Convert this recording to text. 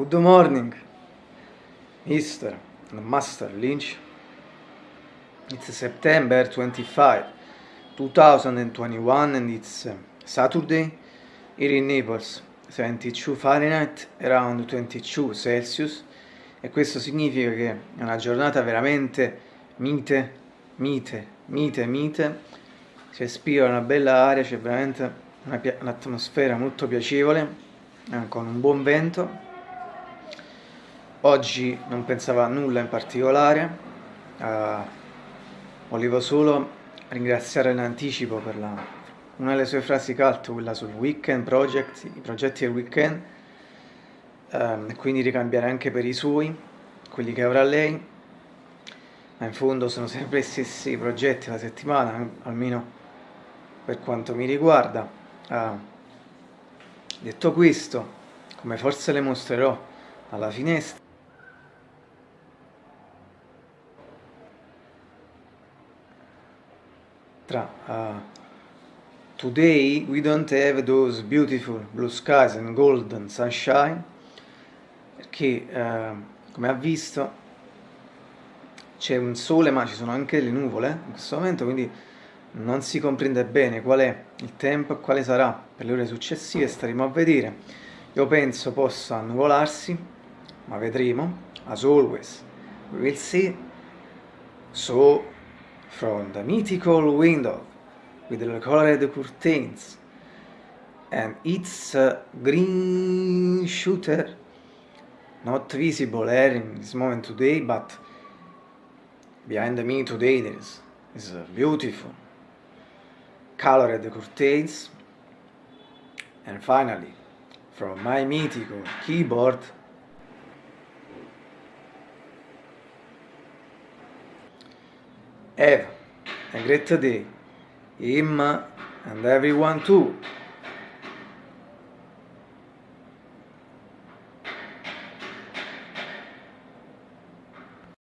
Good morning, Mr. Master Lynch. It's September 25, 2021 and it's uh, Saturday here in Naples, 72 Fahrenheit, around 22 Celsius e questo significa che è una giornata veramente mite, mite, mite, mite, si respira una bella aria, c'è veramente un'atmosfera molto piacevole, eh, con un buon vento Oggi non pensavo a nulla in particolare, uh, volevo solo ringraziare in anticipo per la, una delle sue frasi cult, quella sul weekend project, i progetti del weekend, um, e quindi ricambiare anche per i suoi, quelli che avrà lei, ma in fondo sono sempre gli stessi progetti la settimana, almeno per quanto mi riguarda. Uh, detto questo, come forse le mostrerò alla finestra, tra today we don't have those beautiful blue skies and golden sunshine perché uh, come ha visto c'è un sole ma ci sono anche le nuvole in questo momento quindi non si comprende bene qual è il tempo e quale sarà per le ore successive staremo a vedere. Io penso possa annuvolarsi ma vedremo. As always we will see. So from the mythical window with the colored curtains and its uh, green shooter. Not visible here in this moment today but behind me today there is, is a beautiful colored curtains. And finally from my mythical keyboard Have a great day, him and everyone too.